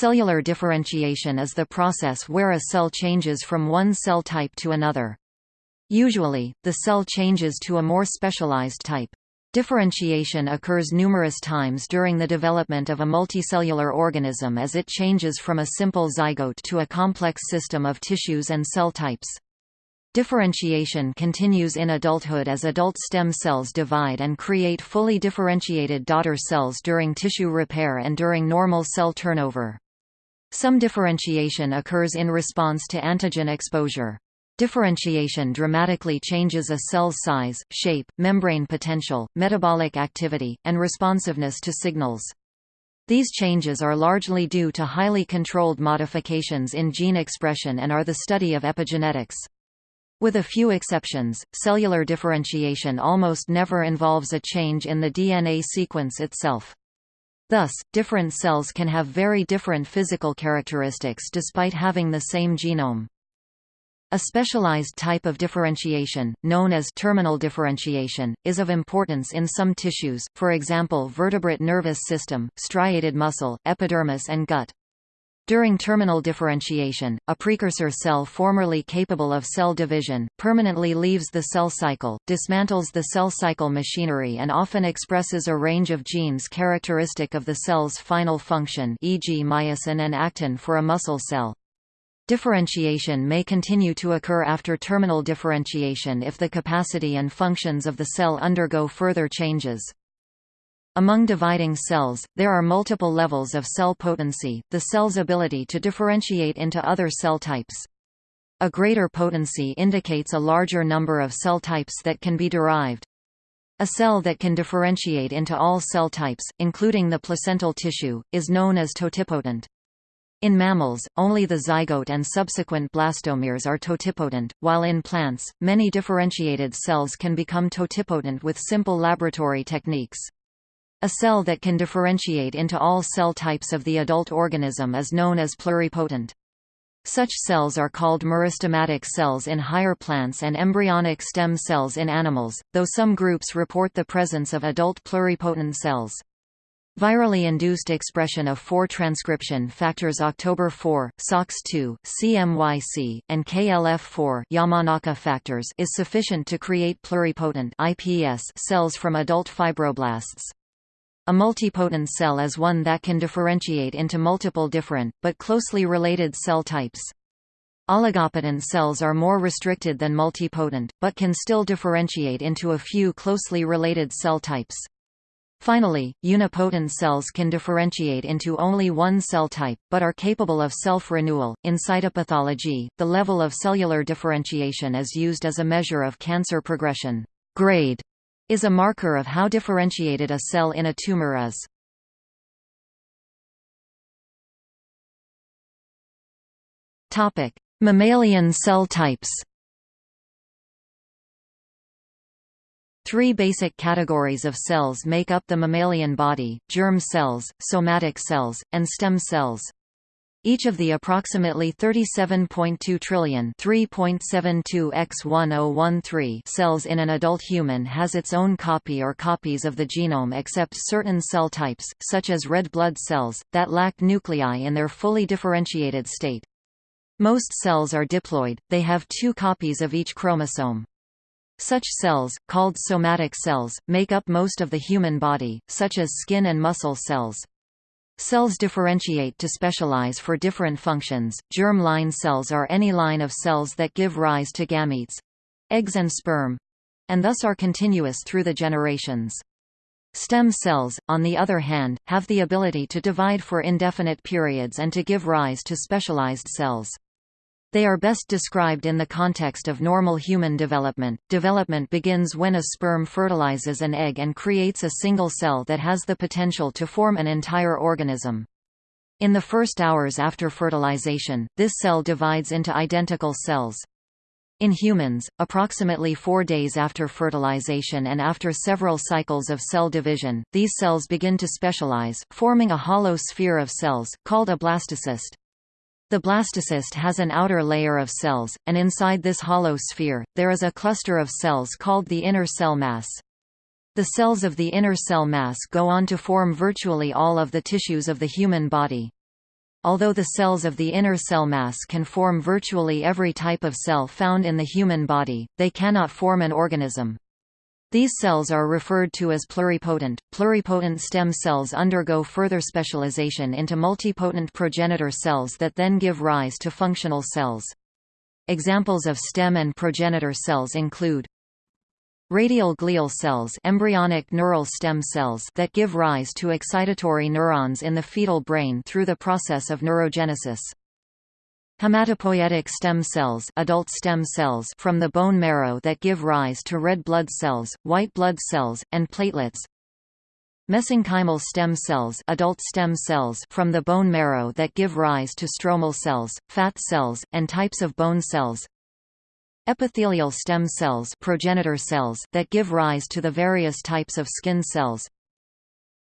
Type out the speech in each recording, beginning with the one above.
Cellular differentiation is the process where a cell changes from one cell type to another. Usually, the cell changes to a more specialized type. Differentiation occurs numerous times during the development of a multicellular organism as it changes from a simple zygote to a complex system of tissues and cell types. Differentiation continues in adulthood as adult stem cells divide and create fully differentiated daughter cells during tissue repair and during normal cell turnover. Some differentiation occurs in response to antigen exposure. Differentiation dramatically changes a cell's size, shape, membrane potential, metabolic activity, and responsiveness to signals. These changes are largely due to highly controlled modifications in gene expression and are the study of epigenetics. With a few exceptions, cellular differentiation almost never involves a change in the DNA sequence itself. Thus, different cells can have very different physical characteristics despite having the same genome. A specialized type of differentiation, known as terminal differentiation, is of importance in some tissues, for example vertebrate nervous system, striated muscle, epidermis and gut. During terminal differentiation, a precursor cell formerly capable of cell division, permanently leaves the cell cycle, dismantles the cell cycle machinery and often expresses a range of genes characteristic of the cell's final function e.g. myosin and actin for a muscle cell. Differentiation may continue to occur after terminal differentiation if the capacity and functions of the cell undergo further changes. Among dividing cells, there are multiple levels of cell potency, the cell's ability to differentiate into other cell types. A greater potency indicates a larger number of cell types that can be derived. A cell that can differentiate into all cell types, including the placental tissue, is known as totipotent. In mammals, only the zygote and subsequent blastomeres are totipotent, while in plants, many differentiated cells can become totipotent with simple laboratory techniques. A cell that can differentiate into all cell types of the adult organism is known as pluripotent. Such cells are called meristematic cells in higher plants and embryonic stem cells in animals, though some groups report the presence of adult pluripotent cells. Virally induced expression of four transcription factors October 4, SOX2, CMYC, and KLF4 Yamanaka factors is sufficient to create pluripotent IPS cells from adult fibroblasts. A multipotent cell is one that can differentiate into multiple different, but closely related cell types. Oligopotent cells are more restricted than multipotent, but can still differentiate into a few closely related cell types. Finally, unipotent cells can differentiate into only one cell type, but are capable of self-renewal. In cytopathology, the level of cellular differentiation is used as a measure of cancer progression. Grade is a marker of how differentiated a cell in a tumor is. Topic: Mammalian cell types. Three basic categories of cells make up the mammalian body, germ cells, somatic cells, and stem cells. Each of the approximately 37.2 trillion 3.72 x 1013 cells in an adult human has its own copy or copies of the genome except certain cell types, such as red blood cells, that lack nuclei in their fully differentiated state. Most cells are diploid, they have two copies of each chromosome. Such cells, called somatic cells, make up most of the human body, such as skin and muscle cells. Cells differentiate to specialize for different functions. Germ line cells are any line of cells that give rise to gametes eggs and sperm and thus are continuous through the generations. Stem cells, on the other hand, have the ability to divide for indefinite periods and to give rise to specialized cells. They are best described in the context of normal human development. Development begins when a sperm fertilizes an egg and creates a single cell that has the potential to form an entire organism. In the first hours after fertilization, this cell divides into identical cells. In humans, approximately four days after fertilization and after several cycles of cell division, these cells begin to specialize, forming a hollow sphere of cells, called a blastocyst. The blastocyst has an outer layer of cells, and inside this hollow sphere, there is a cluster of cells called the inner cell mass. The cells of the inner cell mass go on to form virtually all of the tissues of the human body. Although the cells of the inner cell mass can form virtually every type of cell found in the human body, they cannot form an organism. These cells are referred to as pluripotent. Pluripotent stem cells undergo further specialization into multipotent progenitor cells that then give rise to functional cells. Examples of stem and progenitor cells include Radial glial cells embryonic neural stem cells that give rise to excitatory neurons in the fetal brain through the process of neurogenesis. Hematopoietic stem cells, adult stem cells from the bone marrow that give rise to red blood cells, white blood cells, and platelets. Mesenchymal stem cells, adult stem cells from the bone marrow that give rise to stromal cells, fat cells, and types of bone cells. Epithelial stem cells progenitor cells that give rise to the various types of skin cells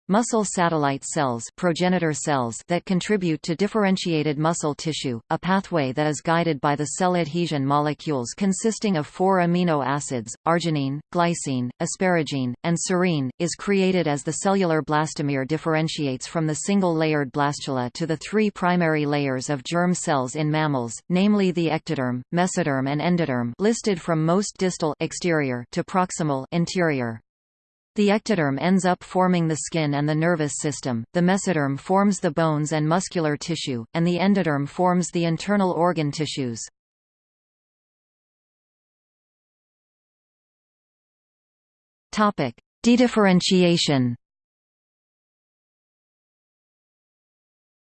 Muscle satellite cells progenitor cells that contribute to differentiated muscle tissue, a pathway that is guided by the cell adhesion molecules consisting of four amino acids, arginine, glycine, asparagine, and serine, is created as the cellular blastomere differentiates from the single-layered blastula to the three primary layers of germ cells in mammals, namely the ectoderm, mesoderm and endoderm listed from most distal exterior to proximal interior. The ectoderm ends up forming the skin and the nervous system, the mesoderm forms the bones and muscular tissue, and the endoderm forms the internal organ tissues. Dedifferentiation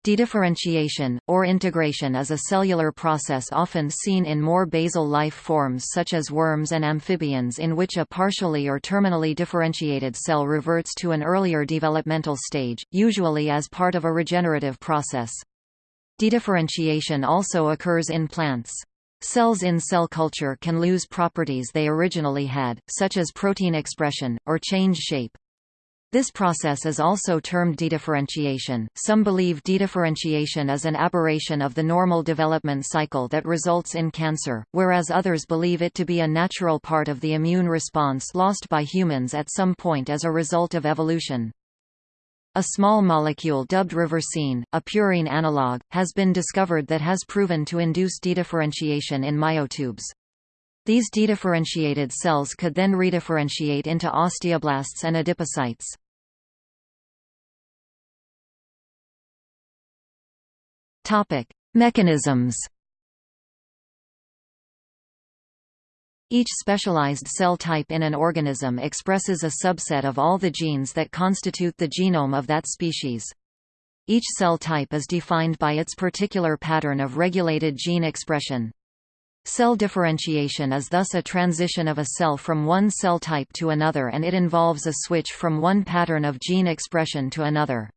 Dedifferentiation, or integration is a cellular process often seen in more basal life forms such as worms and amphibians in which a partially or terminally differentiated cell reverts to an earlier developmental stage, usually as part of a regenerative process. Dedifferentiation also occurs in plants. Cells in cell culture can lose properties they originally had, such as protein expression, or change shape. This process is also termed dedifferentiation. Some believe dedifferentiation is an aberration of the normal development cycle that results in cancer, whereas others believe it to be a natural part of the immune response lost by humans at some point as a result of evolution. A small molecule dubbed reversine, a purine analog, has been discovered that has proven to induce dedifferentiation in myotubes. These dedifferentiated cells could then redifferentiate into osteoblasts and adipocytes. Topic: Mechanisms. Each specialized cell type in an organism expresses a subset of all the genes that constitute the genome of that species. Each cell type is defined by its particular pattern of regulated gene expression. Cell differentiation is thus a transition of a cell from one cell type to another and it involves a switch from one pattern of gene expression to another.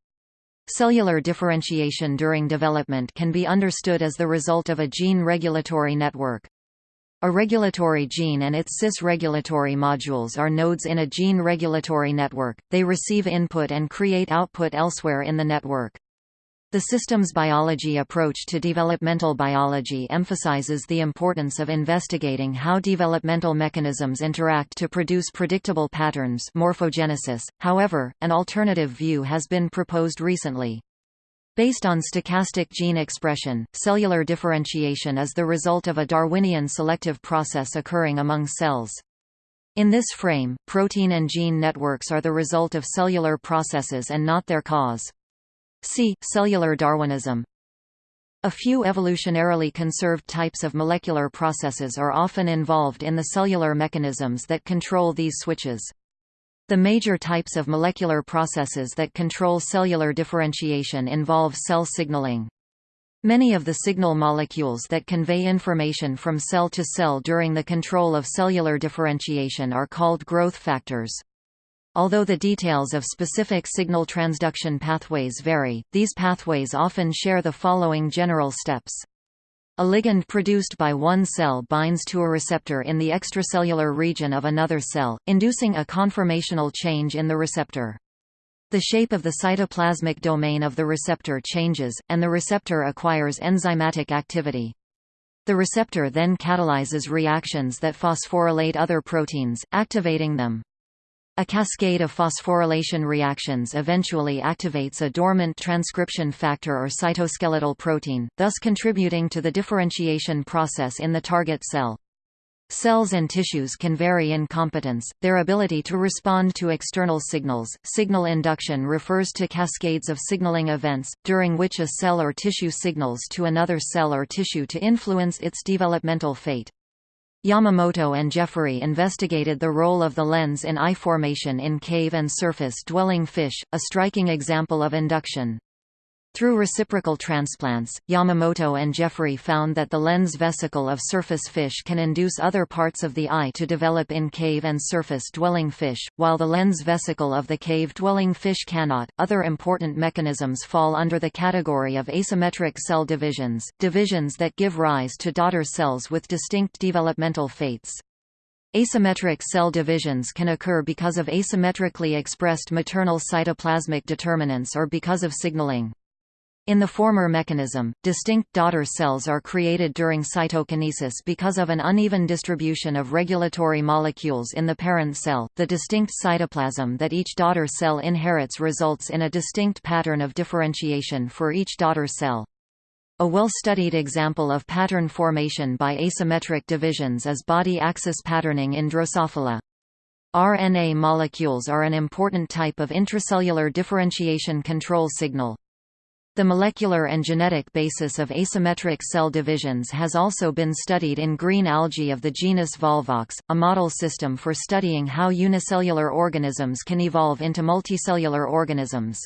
Cellular differentiation during development can be understood as the result of a gene regulatory network. A regulatory gene and its cis-regulatory modules are nodes in a gene regulatory network, they receive input and create output elsewhere in the network. The systems biology approach to developmental biology emphasizes the importance of investigating how developmental mechanisms interact to produce predictable patterns morphogenesis. However, an alternative view has been proposed recently. Based on stochastic gene expression, cellular differentiation is the result of a Darwinian selective process occurring among cells. In this frame, protein and gene networks are the result of cellular processes and not their cause. See, cellular Darwinism. A few evolutionarily conserved types of molecular processes are often involved in the cellular mechanisms that control these switches. The major types of molecular processes that control cellular differentiation involve cell signaling. Many of the signal molecules that convey information from cell to cell during the control of cellular differentiation are called growth factors. Although the details of specific signal transduction pathways vary, these pathways often share the following general steps. A ligand produced by one cell binds to a receptor in the extracellular region of another cell, inducing a conformational change in the receptor. The shape of the cytoplasmic domain of the receptor changes, and the receptor acquires enzymatic activity. The receptor then catalyzes reactions that phosphorylate other proteins, activating them. A cascade of phosphorylation reactions eventually activates a dormant transcription factor or cytoskeletal protein, thus contributing to the differentiation process in the target cell. Cells and tissues can vary in competence, their ability to respond to external signals. Signal induction refers to cascades of signaling events, during which a cell or tissue signals to another cell or tissue to influence its developmental fate. Yamamoto and Jeffery investigated the role of the lens in eye formation in cave and surface-dwelling fish, a striking example of induction. Through reciprocal transplants, Yamamoto and Jeffery found that the lens vesicle of surface fish can induce other parts of the eye to develop in cave and surface-dwelling fish, while the lens vesicle of the cave-dwelling fish cannot. Other important mechanisms fall under the category of asymmetric cell divisions, divisions that give rise to daughter cells with distinct developmental fates. Asymmetric cell divisions can occur because of asymmetrically expressed maternal cytoplasmic determinants or because of signaling. In the former mechanism, distinct daughter cells are created during cytokinesis because of an uneven distribution of regulatory molecules in the parent cell. The distinct cytoplasm that each daughter cell inherits results in a distinct pattern of differentiation for each daughter cell. A well-studied example of pattern formation by asymmetric divisions is body axis patterning in Drosophila. RNA molecules are an important type of intracellular differentiation control signal. The molecular and genetic basis of asymmetric cell divisions has also been studied in green algae of the genus Volvox, a model system for studying how unicellular organisms can evolve into multicellular organisms.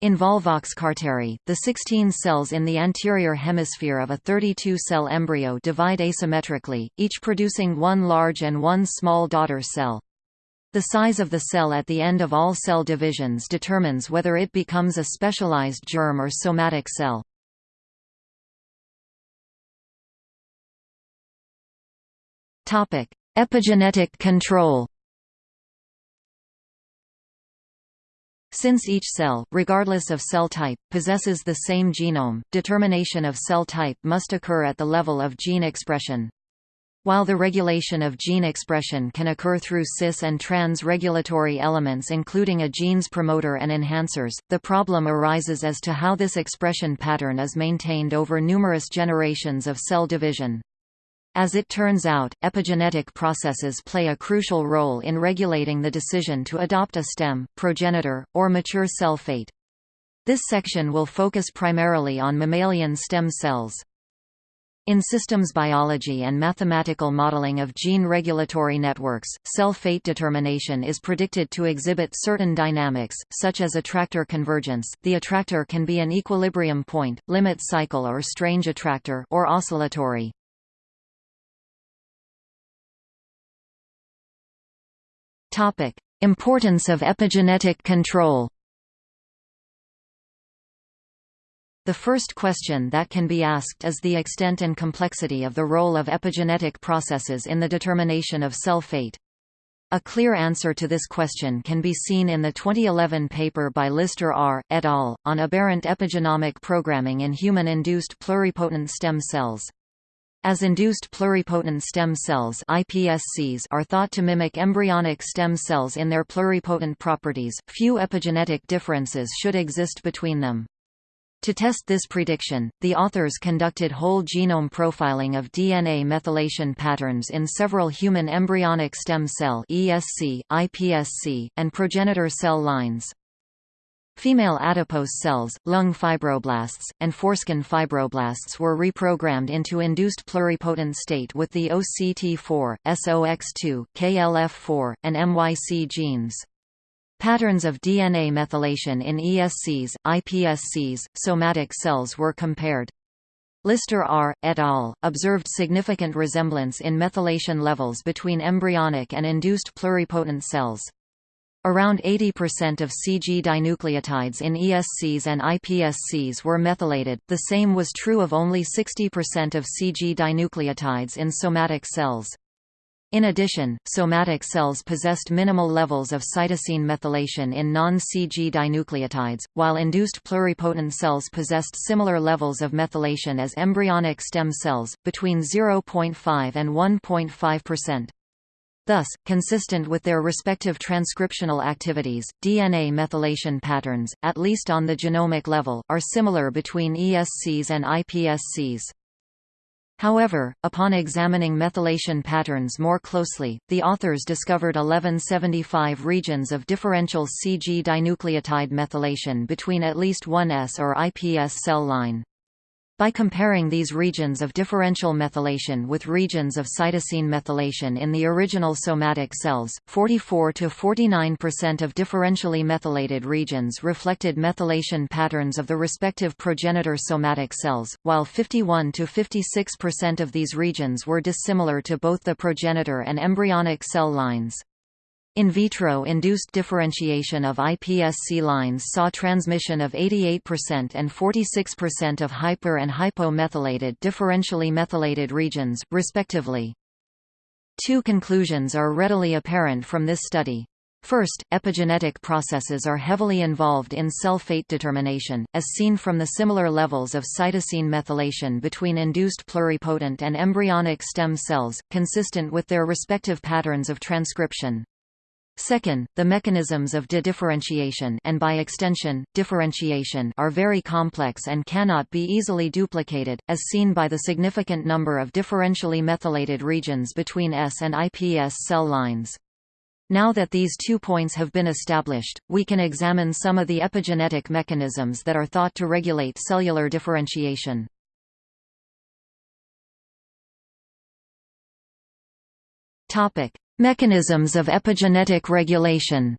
In Volvox carteri, the 16 cells in the anterior hemisphere of a 32-cell embryo divide asymmetrically, each producing one large and one small daughter cell. The size of the cell at the end of all cell divisions determines whether it becomes a specialized germ or somatic cell. Epigenetic control Since each cell, regardless of cell type, possesses the same genome, determination of cell type must occur at the level of gene expression. While the regulation of gene expression can occur through cis and trans regulatory elements including a gene's promoter and enhancers, the problem arises as to how this expression pattern is maintained over numerous generations of cell division. As it turns out, epigenetic processes play a crucial role in regulating the decision to adopt a stem, progenitor, or mature cell fate. This section will focus primarily on mammalian stem cells. In systems biology and mathematical modeling of gene regulatory networks, cell fate determination is predicted to exhibit certain dynamics, such as attractor convergence the attractor can be an equilibrium point, limit cycle or strange attractor or oscillatory. Importance of epigenetic control The first question that can be asked is the extent and complexity of the role of epigenetic processes in the determination of cell fate. A clear answer to this question can be seen in the 2011 paper by Lister R. et al. on aberrant epigenomic programming in human-induced pluripotent stem cells. As induced pluripotent stem cells iPSCs are thought to mimic embryonic stem cells in their pluripotent properties, few epigenetic differences should exist between them. To test this prediction, the authors conducted whole genome profiling of DNA methylation patterns in several human embryonic stem cell ESC, iPSC, and progenitor cell lines. Female adipose cells, lung fibroblasts, and foreskin fibroblasts were reprogrammed into induced pluripotent state with the OCT4, SOX2, KLF4, and MYC genes. Patterns of DNA methylation in ESCs, iPSCs, somatic cells were compared. Lister R. et al. observed significant resemblance in methylation levels between embryonic and induced pluripotent cells. Around 80% of CG dinucleotides in ESCs and iPSCs were methylated, the same was true of only 60% of CG dinucleotides in somatic cells. In addition, somatic cells possessed minimal levels of cytosine methylation in non-CG dinucleotides, while induced pluripotent cells possessed similar levels of methylation as embryonic stem cells, between 0.5 and 1.5%. Thus, consistent with their respective transcriptional activities, DNA methylation patterns, at least on the genomic level, are similar between ESCs and iPSCs. However, upon examining methylation patterns more closely, the authors discovered 1175 regions of differential CG dinucleotide methylation between at least one ES or IPS cell line. By comparing these regions of differential methylation with regions of cytosine methylation in the original somatic cells, 44 to 49% of differentially methylated regions reflected methylation patterns of the respective progenitor somatic cells, while 51 to 56% of these regions were dissimilar to both the progenitor and embryonic cell lines. In vitro induced differentiation of iPSC lines saw transmission of 88% and 46% of hyper and hypomethylated differentially methylated regions, respectively. Two conclusions are readily apparent from this study. First, epigenetic processes are heavily involved in cell fate determination, as seen from the similar levels of cytosine methylation between induced pluripotent and embryonic stem cells, consistent with their respective patterns of transcription. Second, the mechanisms of de-differentiation and by extension, differentiation are very complex and cannot be easily duplicated, as seen by the significant number of differentially methylated regions between ES and IPS cell lines. Now that these two points have been established, we can examine some of the epigenetic mechanisms that are thought to regulate cellular differentiation. Topic: Mechanisms of epigenetic regulation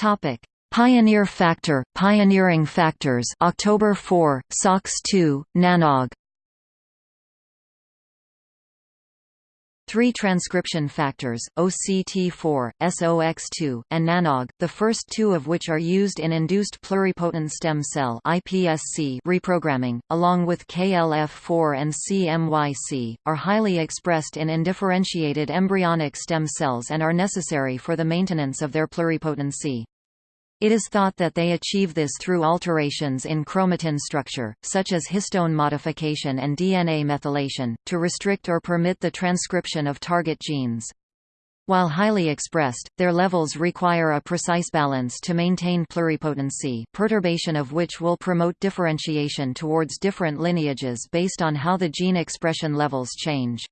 Topic: Pioneer factor, pioneering factors. October 4, SOX2, NANOG. Three transcription factors, OCT4, SOX2, and NANOG, the first two of which are used in induced pluripotent stem cell (iPSC) reprogramming, along with KLF4 and CMYC, are highly expressed in indifferentiated embryonic stem cells and are necessary for the maintenance of their pluripotency. It is thought that they achieve this through alterations in chromatin structure, such as histone modification and DNA methylation, to restrict or permit the transcription of target genes. While highly expressed, their levels require a precise balance to maintain pluripotency perturbation of which will promote differentiation towards different lineages based on how the gene expression levels change.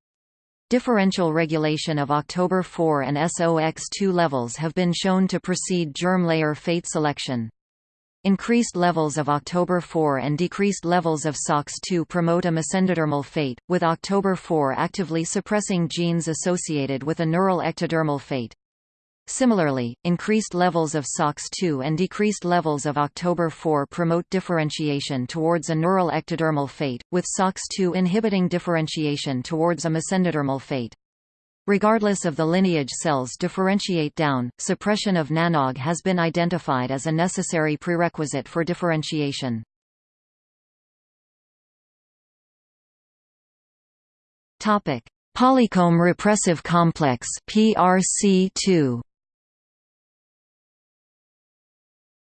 Differential regulation of October 4 and SOX2 levels have been shown to precede germ layer fate selection. Increased levels of October 4 and decreased levels of SOX2 promote a mesendodermal fate, with October 4 actively suppressing genes associated with a neural ectodermal fate. Similarly, increased levels of SOX2 and decreased levels of October 4 promote differentiation towards a neural ectodermal fate, with SOX2 inhibiting differentiation towards a mesendodermal fate. Regardless of the lineage cells differentiate down, suppression of nanog has been identified as a necessary prerequisite for differentiation. Polycomb repressive complex PRC2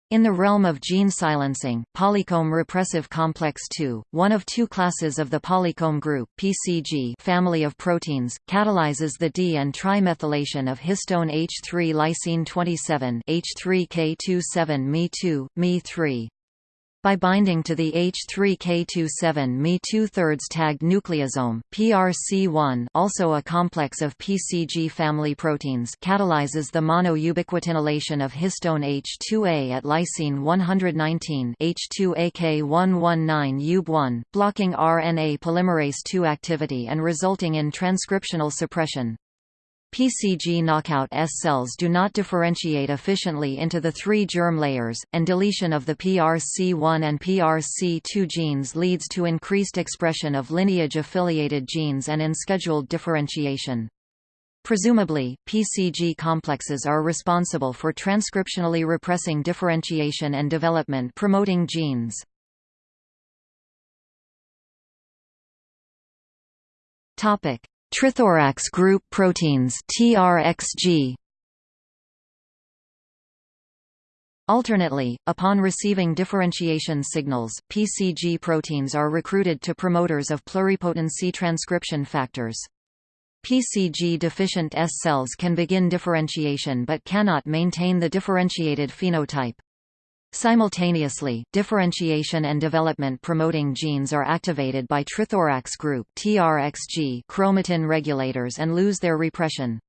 In the realm of gene silencing, polycomb repressive complex II, one of two classes of the polycomb group PCG family of proteins, catalyzes the di and trimethylation of histone H3 lysine 27 H3K27 Me2, Me3. By binding to the H3K27 Me 2 thirds tagged nucleosome, PRC1 also a complex of PCG family proteins catalyzes the monoubiquitinylation of histone H2A at lysine 119 H2AK119 UB1, blocking RNA polymerase II activity and resulting in transcriptional suppression. PCG knockout ES cells do not differentiate efficiently into the three germ layers, and deletion of the PRC1 and PRC2 genes leads to increased expression of lineage-affiliated genes and unscheduled differentiation. Presumably, PCG complexes are responsible for transcriptionally repressing differentiation and development promoting genes. Topic: Trithorax group proteins TRXG Alternately, upon receiving differentiation signals, PCG proteins are recruited to promoters of pluripotency transcription factors. PCG-deficient ES cells can begin differentiation but cannot maintain the differentiated phenotype. Simultaneously, differentiation and development promoting genes are activated by trithorax group TRXG chromatin regulators and lose their repression.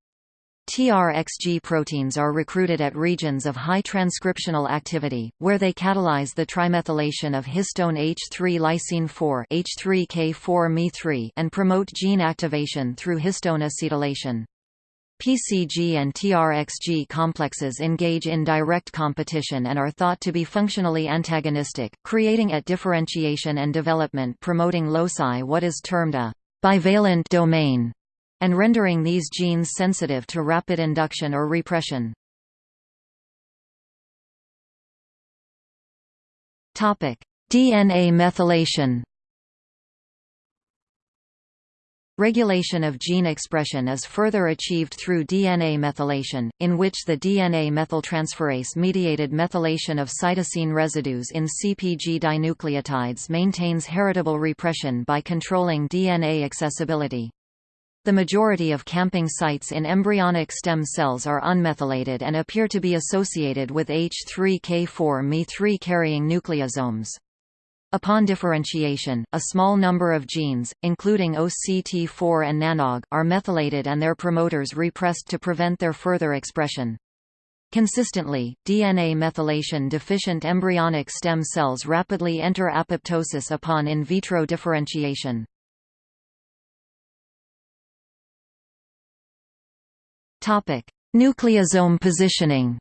TRXG proteins are recruited at regions of high transcriptional activity, where they catalyze the trimethylation of histone H3 lysine 4 H3K4 Me3 and promote gene activation through histone acetylation. PCG and TRXG complexes engage in direct competition and are thought to be functionally antagonistic, creating at differentiation and development promoting loci what is termed a bivalent domain and rendering these genes sensitive to rapid induction or repression. DNA methylation Regulation of gene expression is further achieved through DNA methylation, in which the DNA methyltransferase-mediated methylation of cytosine residues in CpG dinucleotides maintains heritable repression by controlling DNA accessibility. The majority of camping sites in embryonic stem cells are unmethylated and appear to be associated with H3K4 Me3 carrying nucleosomes. Upon differentiation, a small number of genes, including OCT4 and NANOG, are methylated and their promoters repressed to prevent their further expression. Consistently, DNA methylation deficient embryonic stem cells rapidly enter apoptosis upon in vitro differentiation. Nucleosome positioning.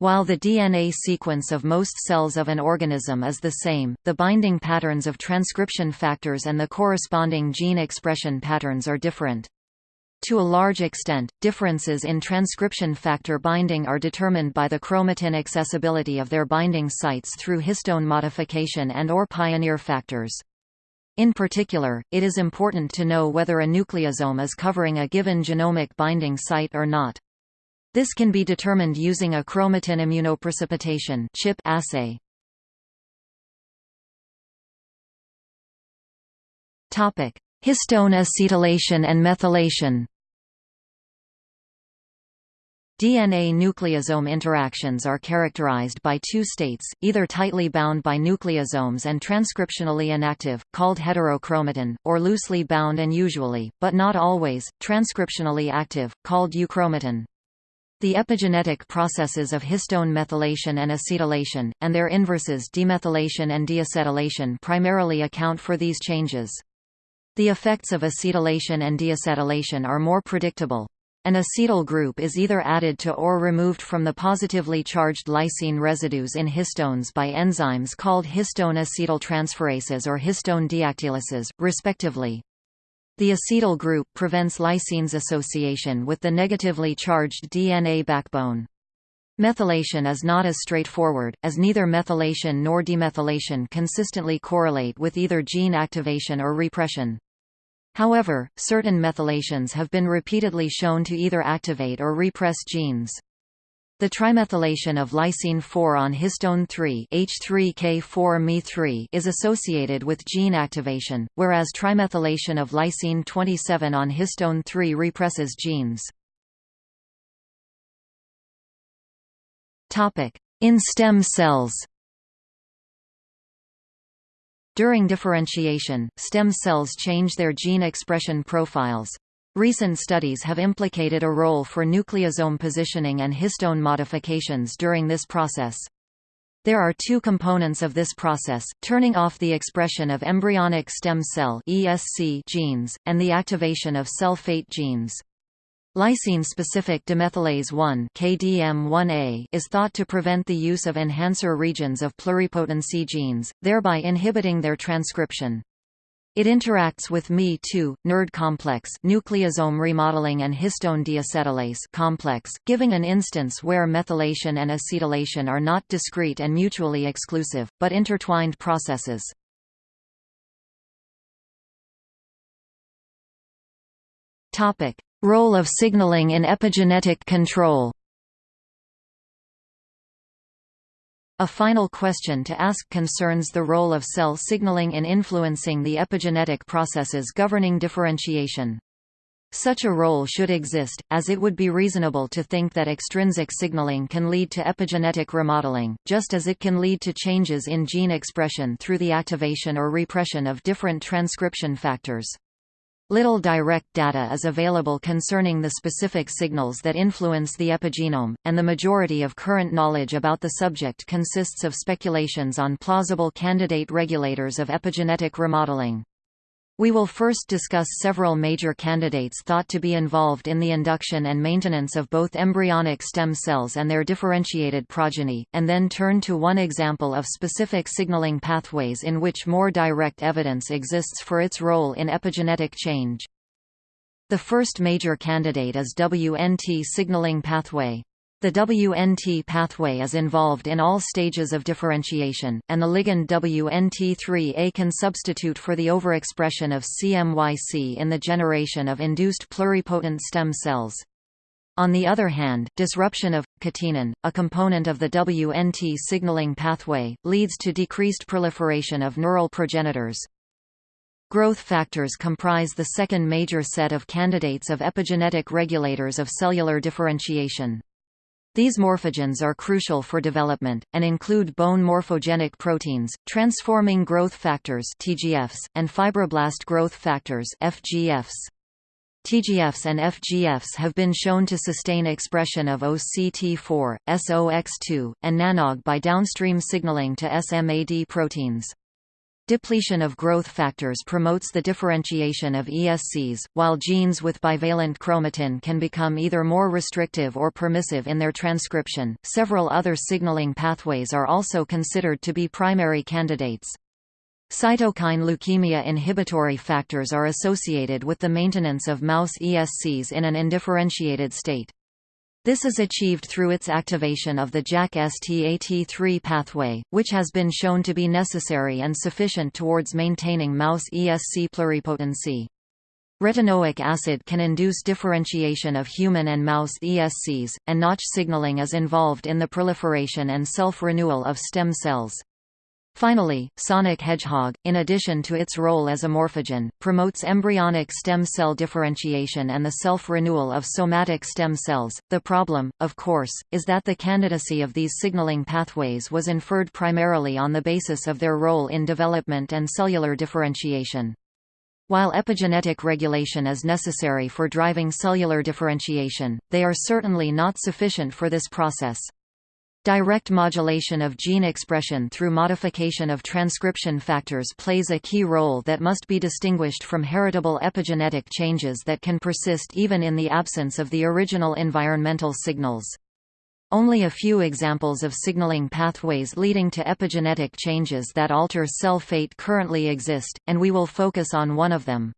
While the DNA sequence of most cells of an organism is the same, the binding patterns of transcription factors and the corresponding gene expression patterns are different. To a large extent, differences in transcription factor binding are determined by the chromatin accessibility of their binding sites through histone modification and or pioneer factors. In particular, it is important to know whether a nucleosome is covering a given genomic binding site or not. This can be determined using a chromatin immunoprecipitation CHIP assay. Topic: Histone acetylation and methylation. DNA nucleosome interactions are characterized by two states, either tightly bound by nucleosomes and transcriptionally inactive, called heterochromatin, or loosely bound and usually, but not always, transcriptionally active, called euchromatin. The epigenetic processes of histone methylation and acetylation, and their inverses demethylation and deacetylation primarily account for these changes. The effects of acetylation and deacetylation are more predictable. An acetyl group is either added to or removed from the positively charged lysine residues in histones by enzymes called histone acetyltransferases or histone deacetylases, respectively. The acetyl group prevents lysines association with the negatively charged DNA backbone. Methylation is not as straightforward, as neither methylation nor demethylation consistently correlate with either gene activation or repression. However, certain methylations have been repeatedly shown to either activate or repress genes. The trimethylation of lysine 4 on histone 3 H3K4 Me3 is associated with gene activation, whereas trimethylation of lysine 27 on histone 3 represses genes. In stem cells during differentiation, stem cells change their gene expression profiles. Recent studies have implicated a role for nucleosome positioning and histone modifications during this process. There are two components of this process, turning off the expression of embryonic stem cell ESC genes, and the activation of cell fate genes. Lysine-specific demethylase 1 KDM1A is thought to prevent the use of enhancer regions of pluripotency genes, thereby inhibiting their transcription. It interacts with Mi2, NuRD complex nucleosome remodeling and histone deacetylase complex, giving an instance where methylation and acetylation are not discrete and mutually exclusive, but intertwined processes. Topic: Role of signaling in epigenetic control A final question to ask concerns the role of cell signaling in influencing the epigenetic processes governing differentiation. Such a role should exist, as it would be reasonable to think that extrinsic signaling can lead to epigenetic remodeling, just as it can lead to changes in gene expression through the activation or repression of different transcription factors. Little direct data is available concerning the specific signals that influence the epigenome, and the majority of current knowledge about the subject consists of speculations on plausible candidate regulators of epigenetic remodeling. We will first discuss several major candidates thought to be involved in the induction and maintenance of both embryonic stem cells and their differentiated progeny, and then turn to one example of specific signaling pathways in which more direct evidence exists for its role in epigenetic change. The first major candidate is WNT signaling pathway. The WNT pathway is involved in all stages of differentiation, and the ligand WNT3A can substitute for the overexpression of CMYC in the generation of induced pluripotent stem cells. On the other hand, disruption of catenin, a component of the WNT signaling pathway, leads to decreased proliferation of neural progenitors. Growth factors comprise the second major set of candidates of epigenetic regulators of cellular differentiation. These morphogens are crucial for development, and include bone morphogenic proteins, transforming growth factors TGFs, and fibroblast growth factors FGFs. TGFs and FGFs have been shown to sustain expression of OCT4, SOX2, and NANOG by downstream signaling to SMAD proteins. Depletion of growth factors promotes the differentiation of ESCs, while genes with bivalent chromatin can become either more restrictive or permissive in their transcription. Several other signaling pathways are also considered to be primary candidates. Cytokine leukemia inhibitory factors are associated with the maintenance of mouse ESCs in an indifferentiated state. This is achieved through its activation of the JAK-STAT3 pathway, which has been shown to be necessary and sufficient towards maintaining mouse ESC pluripotency. Retinoic acid can induce differentiation of human and mouse ESCs, and Notch signaling is involved in the proliferation and self-renewal of stem cells. Finally, sonic hedgehog, in addition to its role as a morphogen, promotes embryonic stem cell differentiation and the self-renewal of somatic stem cells. The problem, of course, is that the candidacy of these signaling pathways was inferred primarily on the basis of their role in development and cellular differentiation. While epigenetic regulation is necessary for driving cellular differentiation, they are certainly not sufficient for this process. Direct modulation of gene expression through modification of transcription factors plays a key role that must be distinguished from heritable epigenetic changes that can persist even in the absence of the original environmental signals. Only a few examples of signaling pathways leading to epigenetic changes that alter cell fate currently exist, and we will focus on one of them.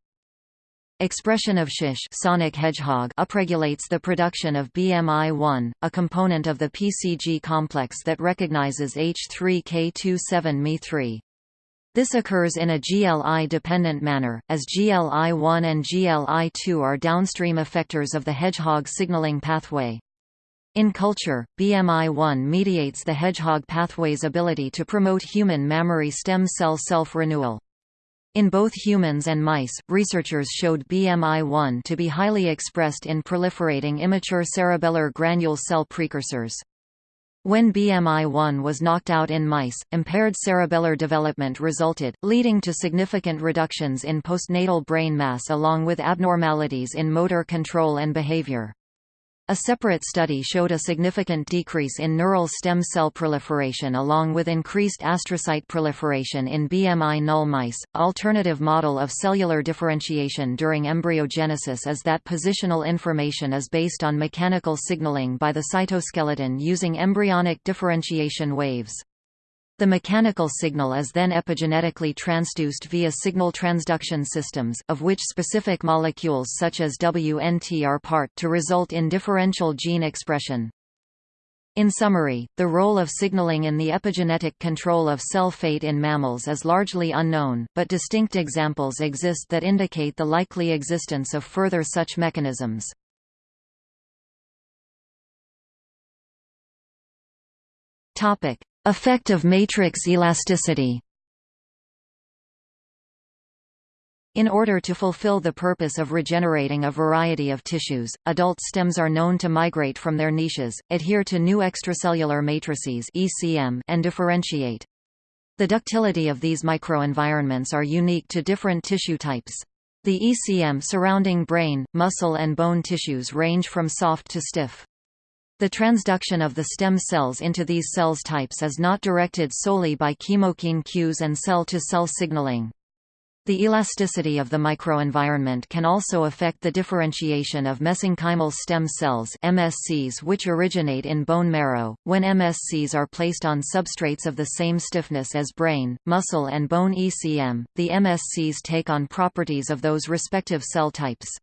Expression of SHISH sonic hedgehog upregulates the production of BMI1, a component of the PCG complex that recognizes H3K27Me3. This occurs in a GLI-dependent manner, as GLI1 and GLI2 are downstream effectors of the hedgehog signaling pathway. In culture, BMI1 mediates the hedgehog pathway's ability to promote human mammary stem cell self-renewal. In both humans and mice, researchers showed BMI1 to be highly expressed in proliferating immature cerebellar granule cell precursors. When BMI1 was knocked out in mice, impaired cerebellar development resulted, leading to significant reductions in postnatal brain mass along with abnormalities in motor control and behavior. A separate study showed a significant decrease in neural stem cell proliferation along with increased astrocyte proliferation in BMI null mice. Alternative model of cellular differentiation during embryogenesis is that positional information is based on mechanical signaling by the cytoskeleton using embryonic differentiation waves. The mechanical signal is then epigenetically transduced via signal transduction systems of which specific molecules such as WNT are part to result in differential gene expression. In summary, the role of signaling in the epigenetic control of cell fate in mammals is largely unknown, but distinct examples exist that indicate the likely existence of further such mechanisms. Effect of matrix elasticity In order to fulfill the purpose of regenerating a variety of tissues, adult stems are known to migrate from their niches, adhere to new extracellular matrices and differentiate. The ductility of these microenvironments are unique to different tissue types. The ECM surrounding brain, muscle and bone tissues range from soft to stiff. The transduction of the stem cells into these cells types is not directed solely by chemokine cues and cell-to-cell -cell signaling. The elasticity of the microenvironment can also affect the differentiation of mesenchymal stem cells MSCs which originate in bone marrow. When MSCs are placed on substrates of the same stiffness as brain, muscle and bone ECM, the MSCs take on properties of those respective cell types.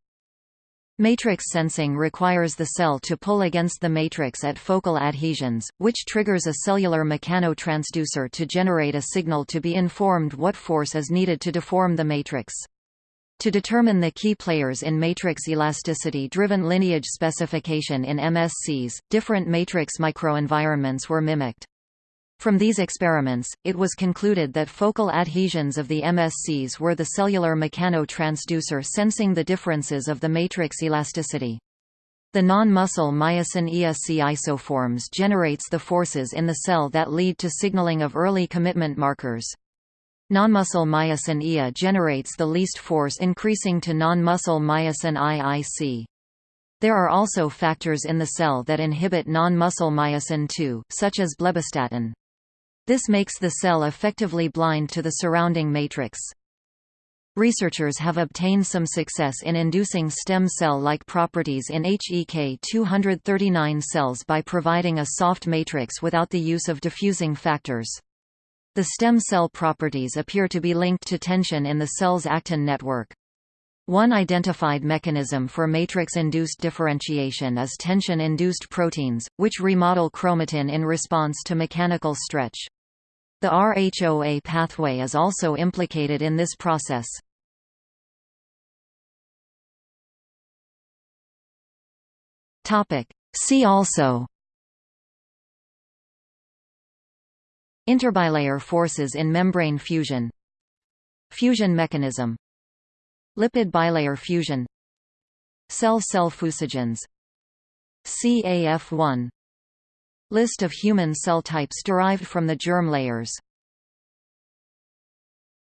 Matrix sensing requires the cell to pull against the matrix at focal adhesions, which triggers a cellular mechanotransducer to generate a signal to be informed what force is needed to deform the matrix. To determine the key players in matrix elasticity-driven lineage specification in MSCs, different matrix microenvironments were mimicked. From these experiments, it was concluded that focal adhesions of the MSCs were the cellular mechanotransducer sensing the differences of the matrix elasticity. The non-muscle myosin ESC isoforms generates the forces in the cell that lead to signaling of early commitment markers. Non-muscle myosin IA generates the least force increasing to non-muscle myosin IIC. There are also factors in the cell that inhibit non-muscle myosin II, such as blebbistatin. This makes the cell effectively blind to the surrounding matrix. Researchers have obtained some success in inducing stem cell-like properties in HEK239 cells by providing a soft matrix without the use of diffusing factors. The stem cell properties appear to be linked to tension in the cell's actin network. One identified mechanism for matrix-induced differentiation is tension-induced proteins, which remodel chromatin in response to mechanical stretch. The RHOA pathway is also implicated in this process. See also. Interbilayer forces in membrane fusion. Fusion mechanism. Lipid bilayer fusion. Cell-cell fusogens. CAF1 List of human cell types derived from the germ layers